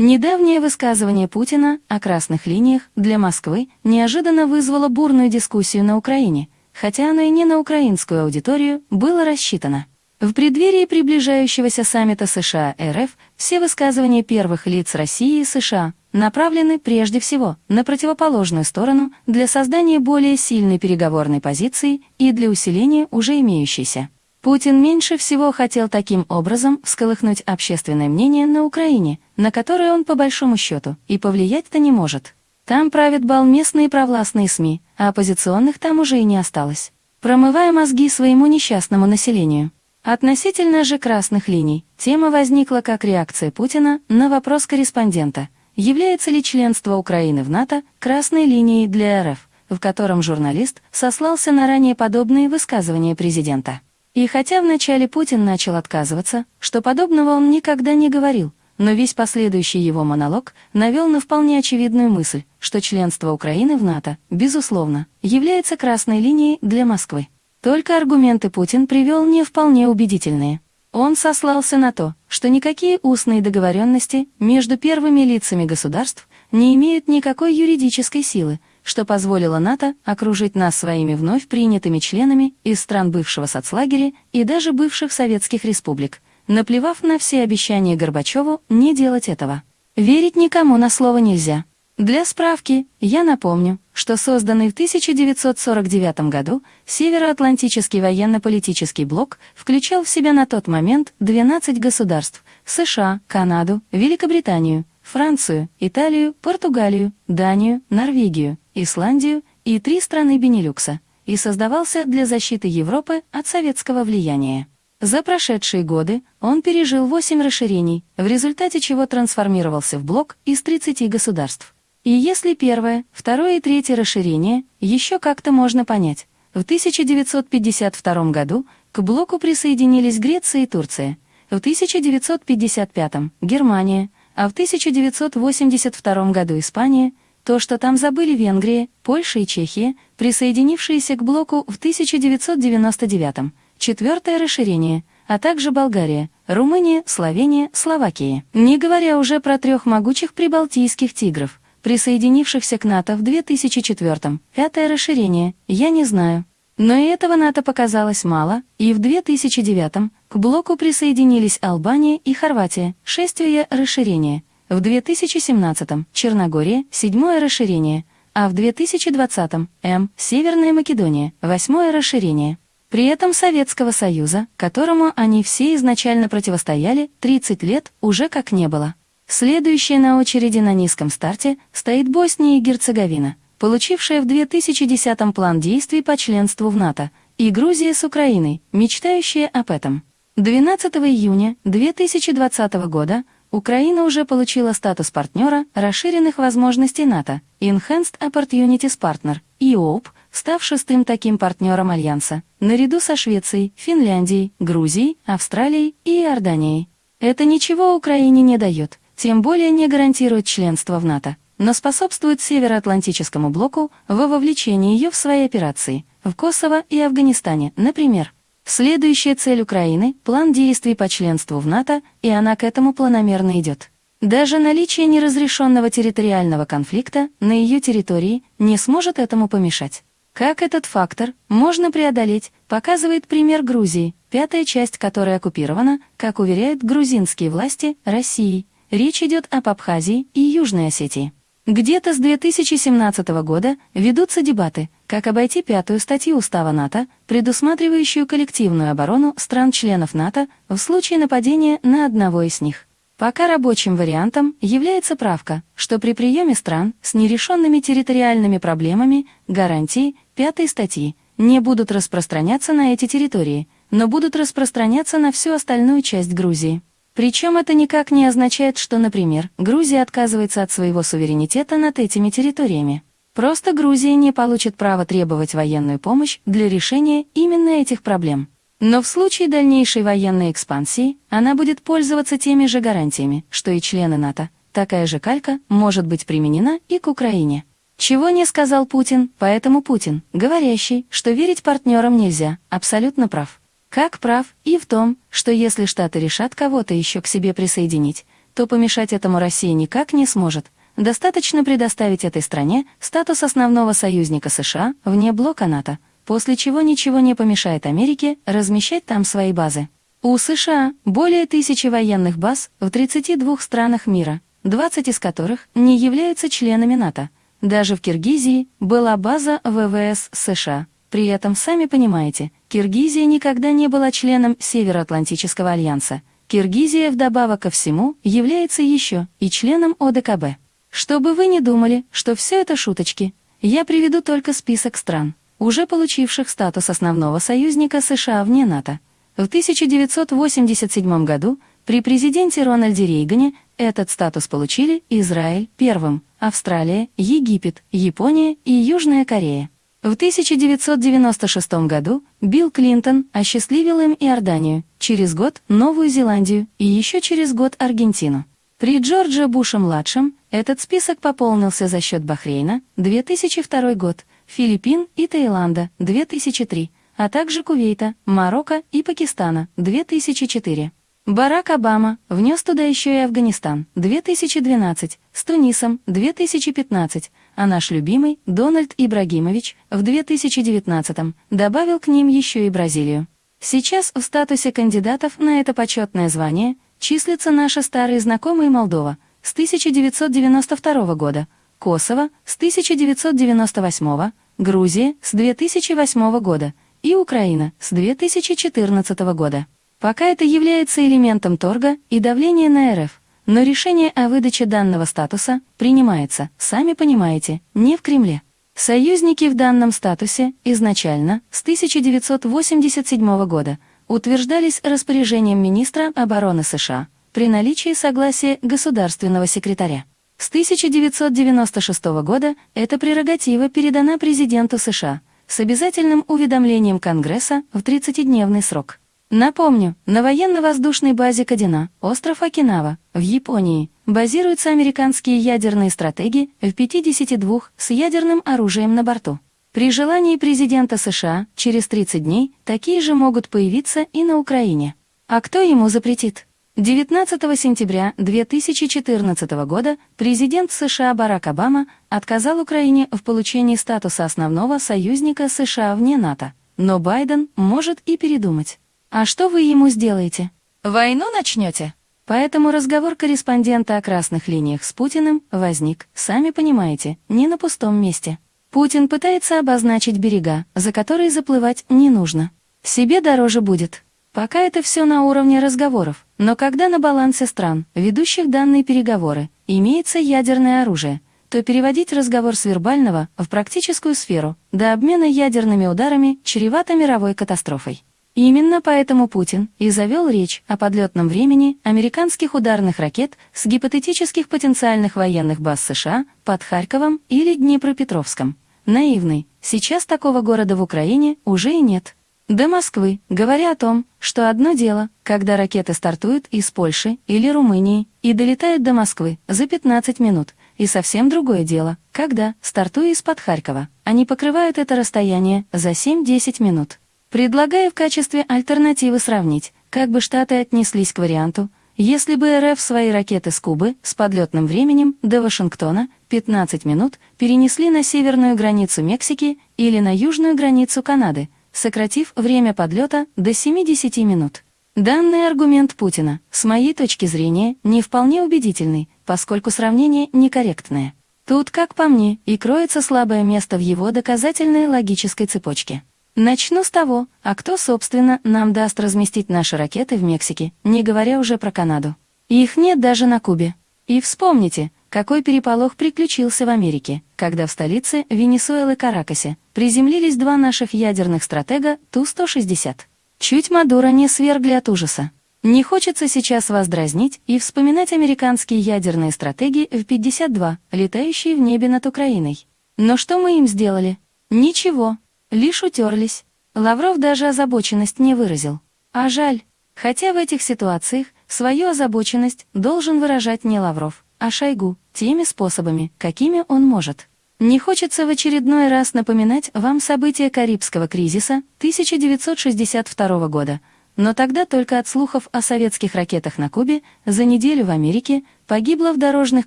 Недавнее высказывание Путина о красных линиях для Москвы неожиданно вызвало бурную дискуссию на Украине, хотя оно и не на украинскую аудиторию было рассчитано. В преддверии приближающегося саммита США-РФ все высказывания первых лиц России и США направлены прежде всего на противоположную сторону для создания более сильной переговорной позиции и для усиления уже имеющейся. Путин меньше всего хотел таким образом всколыхнуть общественное мнение на Украине, на которое он по большому счету и повлиять-то не может. Там правят бал местные провластные СМИ, а оппозиционных там уже и не осталось. Промывая мозги своему несчастному населению. Относительно же красных линий, тема возникла как реакция Путина на вопрос корреспондента, является ли членство Украины в НАТО красной линией для РФ, в котором журналист сослался на ранее подобные высказывания президента. И хотя вначале Путин начал отказываться, что подобного он никогда не говорил, но весь последующий его монолог навел на вполне очевидную мысль, что членство Украины в НАТО, безусловно, является красной линией для Москвы. Только аргументы Путин привел не вполне убедительные. Он сослался на то, что никакие устные договоренности между первыми лицами государств не имеют никакой юридической силы, что позволило НАТО окружить нас своими вновь принятыми членами из стран бывшего соцлагеря и даже бывших советских республик, наплевав на все обещания Горбачеву не делать этого. Верить никому на слово нельзя. Для справки, я напомню, что созданный в 1949 году Североатлантический военно-политический блок включал в себя на тот момент 12 государств – США, Канаду, Великобританию, Францию, Италию, Португалию, Данию, Норвегию, Исландию и три страны Бенилюкса, и создавался для защиты Европы от советского влияния. За прошедшие годы он пережил восемь расширений, в результате чего трансформировался в блок из 30 государств. И если первое, второе и третье расширение еще как-то можно понять, в 1952 году к блоку присоединились Греция и Турция, в 1955 – Германия, а в 1982 году Испания, то, что там забыли Венгрия, Польша и Чехия, присоединившиеся к блоку в 1999 четвертое расширение, а также Болгария, Румыния, Словения, Словакия. Не говоря уже про трех могучих прибалтийских тигров, присоединившихся к НАТО в 2004 пятое расширение, я не знаю. Но и этого НАТО показалось мало, и в 2009 к блоку присоединились Албания и Хорватия, шестое расширение, в 2017 Черногория, седьмое расширение, а в 2020 М Северная Македония, восьмое расширение. При этом Советского Союза, которому они все изначально противостояли, 30 лет уже как не было. Следующая на очереди на низком старте стоит Босния и Герцеговина – получившая в 2010 план действий по членству в НАТО, и Грузия с Украиной, мечтающая об этом. 12 июня 2020 года Украина уже получила статус партнера расширенных возможностей НАТО, Enhanced Opportunities Partner, EOP, став шестым таким партнером Альянса, наряду со Швецией, Финляндией, Грузией, Австралией и Иорданией. Это ничего Украине не дает, тем более не гарантирует членство в НАТО но способствует Североатлантическому блоку в вовлечении ее в свои операции в Косово и Афганистане, например. Следующая цель Украины – план действий по членству в НАТО, и она к этому планомерно идет. Даже наличие неразрешенного территориального конфликта на ее территории не сможет этому помешать. Как этот фактор можно преодолеть, показывает пример Грузии, пятая часть которой оккупирована, как уверяют грузинские власти, Россией. Речь идет об Абхазии и Южной Осетии. Где-то с 2017 года ведутся дебаты, как обойти пятую статью Устава НАТО, предусматривающую коллективную оборону стран-членов НАТО в случае нападения на одного из них. Пока рабочим вариантом является правка, что при приеме стран с нерешенными территориальными проблемами гарантии пятой статьи не будут распространяться на эти территории, но будут распространяться на всю остальную часть Грузии. Причем это никак не означает, что, например, Грузия отказывается от своего суверенитета над этими территориями. Просто Грузия не получит права требовать военную помощь для решения именно этих проблем. Но в случае дальнейшей военной экспансии она будет пользоваться теми же гарантиями, что и члены НАТО. Такая же калька может быть применена и к Украине. Чего не сказал Путин, поэтому Путин, говорящий, что верить партнерам нельзя, абсолютно прав. Как прав и в том, что если Штаты решат кого-то еще к себе присоединить, то помешать этому Россия никак не сможет. Достаточно предоставить этой стране статус основного союзника США вне блока НАТО, после чего ничего не помешает Америке размещать там свои базы. У США более тысячи военных баз в 32 странах мира, 20 из которых не являются членами НАТО. Даже в Киргизии была база ВВС США. При этом, сами понимаете, Киргизия никогда не была членом Североатлантического альянса. Киргизия, вдобавок ко всему, является еще и членом ОДКБ. Чтобы вы не думали, что все это шуточки, я приведу только список стран, уже получивших статус основного союзника США вне НАТО. В 1987 году при президенте Рональде Рейгане этот статус получили Израиль первым, Австралия, Египет, Япония и Южная Корея. В 1996 году Билл Клинтон осчастливил им Иорданию, через год Новую Зеландию и еще через год Аргентину. При Джордже Буше-младшем этот список пополнился за счет Бахрейна, 2002 год, Филиппин и Таиланда, 2003, а также Кувейта, Марокко и Пакистана, 2004. Барак Обама внес туда еще и Афганистан, 2012, с Тунисом, 2015, а наш любимый Дональд Ибрагимович в 2019 добавил к ним еще и Бразилию. Сейчас в статусе кандидатов на это почетное звание числится наша старая знакомая Молдова с 1992 года, Косово с 1998, Грузия с 2008 года и Украина с 2014 года. Пока это является элементом торга и давления на РФ, но решение о выдаче данного статуса принимается, сами понимаете, не в Кремле. Союзники в данном статусе изначально, с 1987 года, утверждались распоряжением министра обороны США при наличии согласия государственного секретаря. С 1996 года эта прерогатива передана президенту США с обязательным уведомлением Конгресса в 30-дневный срок. Напомню, на военно-воздушной базе Кадина, остров Окинава, в Японии, базируются американские ядерные стратеги в 52 с ядерным оружием на борту. При желании президента США через 30 дней такие же могут появиться и на Украине. А кто ему запретит? 19 сентября 2014 года президент США Барак Обама отказал Украине в получении статуса основного союзника США вне НАТО, но Байден может и передумать. А что вы ему сделаете? Войну начнете? Поэтому разговор корреспондента о красных линиях с Путиным возник, сами понимаете, не на пустом месте. Путин пытается обозначить берега, за которые заплывать не нужно. Себе дороже будет. Пока это все на уровне разговоров, но когда на балансе стран, ведущих данные переговоры, имеется ядерное оружие, то переводить разговор с вербального в практическую сферу до обмена ядерными ударами чревато мировой катастрофой. Именно поэтому Путин и завел речь о подлетном времени американских ударных ракет с гипотетических потенциальных военных баз США под Харьковом или Днепропетровском. Наивный, сейчас такого города в Украине уже и нет. До Москвы, говоря о том, что одно дело, когда ракеты стартуют из Польши или Румынии и долетают до Москвы за 15 минут, и совсем другое дело, когда, стартуя из-под Харькова, они покрывают это расстояние за 7-10 минут. Предлагаю в качестве альтернативы сравнить, как бы Штаты отнеслись к варианту, если бы РФ свои ракеты с Кубы с подлетным временем до Вашингтона 15 минут перенесли на северную границу Мексики или на южную границу Канады, сократив время подлета до 70 минут. Данный аргумент Путина, с моей точки зрения, не вполне убедительный, поскольку сравнение некорректное. Тут, как по мне, и кроется слабое место в его доказательной логической цепочке. Начну с того, а кто, собственно, нам даст разместить наши ракеты в Мексике, не говоря уже про Канаду. Их нет даже на Кубе. И вспомните, какой переполох приключился в Америке, когда в столице Венесуэлы Каракасе приземлились два наших ядерных стратега Ту-160. Чуть Мадуро не свергли от ужаса. Не хочется сейчас вас дразнить и вспоминать американские ядерные стратегии в 52, летающие в небе над Украиной. Но что мы им сделали? Ничего, Лишь утерлись. Лавров даже озабоченность не выразил. А жаль, хотя в этих ситуациях свою озабоченность должен выражать не Лавров, а Шойгу, теми способами, какими он может. Не хочется в очередной раз напоминать вам события Карибского кризиса 1962 года, но тогда только от слухов о советских ракетах на Кубе за неделю в Америке погибло в дорожных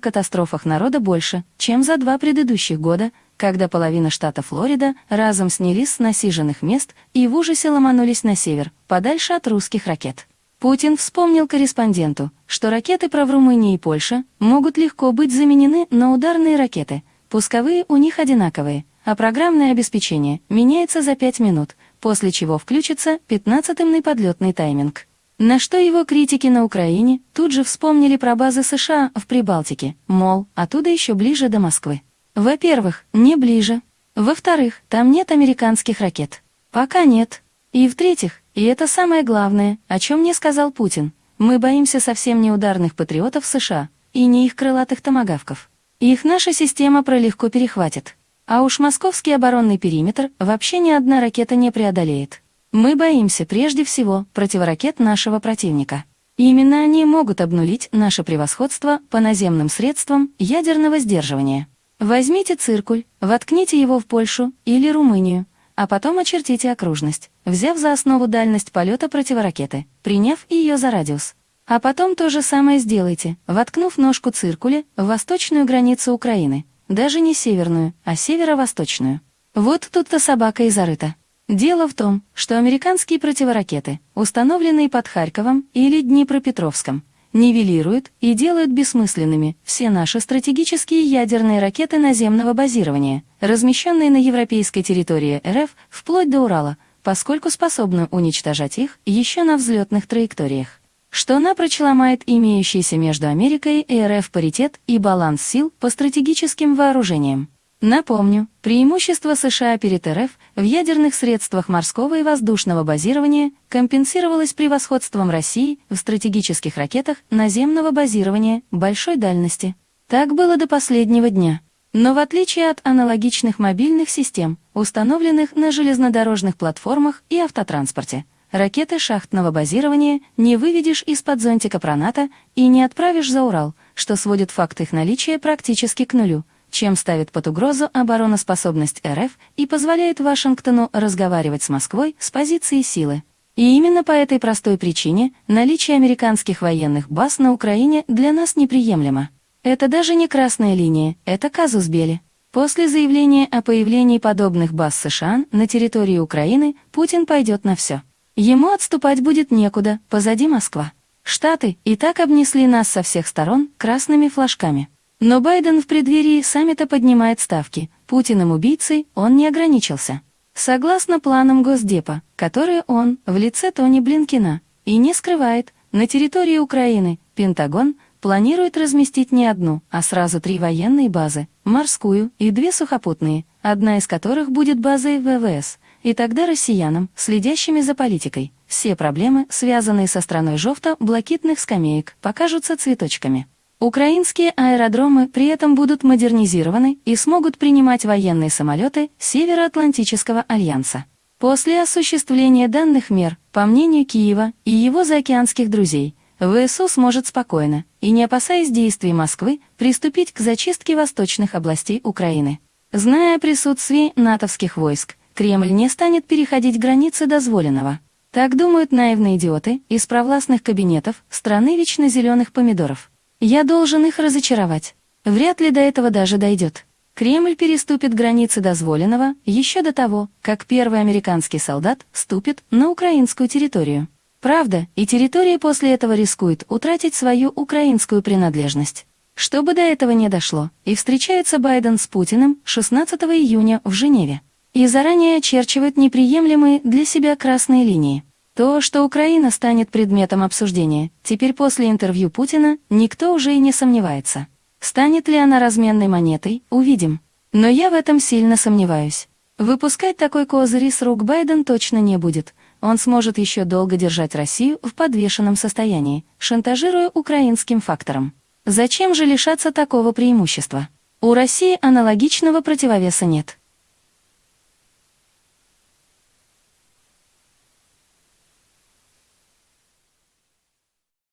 катастрофах народа больше, чем за два предыдущих года, когда половина штата Флорида разом снялись с насиженных мест и в ужасе ломанулись на север, подальше от русских ракет. Путин вспомнил корреспонденту, что ракеты про Румынии и Польше могут легко быть заменены на ударные ракеты, пусковые у них одинаковые, а программное обеспечение меняется за 5 минут, после чего включится 15-ный подлетный тайминг. На что его критики на Украине тут же вспомнили про базы США в Прибалтике, мол, оттуда еще ближе до Москвы. Во-первых, не ближе. Во-вторых, там нет американских ракет. Пока нет. И в-третьих, и это самое главное, о чем мне сказал Путин, мы боимся совсем не ударных патриотов США и не их крылатых томагавков. Их наша система пролегко перехватит. А уж московский оборонный периметр вообще ни одна ракета не преодолеет. Мы боимся прежде всего противоракет нашего противника. Именно они могут обнулить наше превосходство по наземным средствам ядерного сдерживания. Возьмите циркуль, воткните его в Польшу или Румынию, а потом очертите окружность, взяв за основу дальность полета противоракеты, приняв ее за радиус. А потом то же самое сделайте, воткнув ножку циркуля в восточную границу Украины, даже не северную, а северо-восточную. Вот тут-то собака и зарыта. Дело в том, что американские противоракеты, установленные под Харьковом или Днепропетровском, нивелируют и делают бессмысленными все наши стратегические ядерные ракеты наземного базирования, размещенные на европейской территории РФ вплоть до Урала, поскольку способны уничтожать их еще на взлетных траекториях что напрочь ломает имеющийся между Америкой и РФ паритет и баланс сил по стратегическим вооружениям. Напомню, преимущество США перед РФ в ядерных средствах морского и воздушного базирования компенсировалось превосходством России в стратегических ракетах наземного базирования большой дальности. Так было до последнего дня. Но в отличие от аналогичных мобильных систем, установленных на железнодорожных платформах и автотранспорте, ракеты шахтного базирования не выведешь из-под зонтика Проната и не отправишь за Урал, что сводит факт их наличия практически к нулю, чем ставит под угрозу обороноспособность РФ и позволяет Вашингтону разговаривать с Москвой с позиции силы. И именно по этой простой причине наличие американских военных баз на Украине для нас неприемлемо. Это даже не красная линия, это казус Бели. После заявления о появлении подобных баз США на территории Украины Путин пойдет на все. Ему отступать будет некуда, позади Москва. Штаты и так обнесли нас со всех сторон красными флажками. Но Байден в преддверии саммита поднимает ставки. Путиным убийцей он не ограничился. Согласно планам Госдепа, которые он, в лице Тони Блинкина, и не скрывает, на территории Украины Пентагон планирует разместить не одну, а сразу три военные базы, морскую и две сухопутные, одна из которых будет базой ВВС, и тогда россиянам, следящими за политикой, все проблемы, связанные со страной жовто-блакитных скамеек, покажутся цветочками. Украинские аэродромы при этом будут модернизированы и смогут принимать военные самолеты Североатлантического альянса. После осуществления данных мер, по мнению Киева и его заокеанских друзей, ВСУ сможет спокойно и не опасаясь действий Москвы приступить к зачистке восточных областей Украины. Зная о присутствии натовских войск, Кремль не станет переходить границы дозволенного. Так думают наивные идиоты из провластных кабинетов страны вечно зеленых помидоров. Я должен их разочаровать. Вряд ли до этого даже дойдет. Кремль переступит границы дозволенного еще до того, как первый американский солдат ступит на украинскую территорию. Правда, и территория после этого рискует утратить свою украинскую принадлежность. Чтобы до этого не дошло, и встречается Байден с Путиным 16 июня в Женеве и заранее очерчивает неприемлемые для себя красные линии. То, что Украина станет предметом обсуждения, теперь после интервью Путина никто уже и не сомневается. Станет ли она разменной монетой, увидим. Но я в этом сильно сомневаюсь. Выпускать такой козырь с рук Байден точно не будет. Он сможет еще долго держать Россию в подвешенном состоянии, шантажируя украинским фактором. Зачем же лишаться такого преимущества? У России аналогичного противовеса нет.